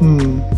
嗯。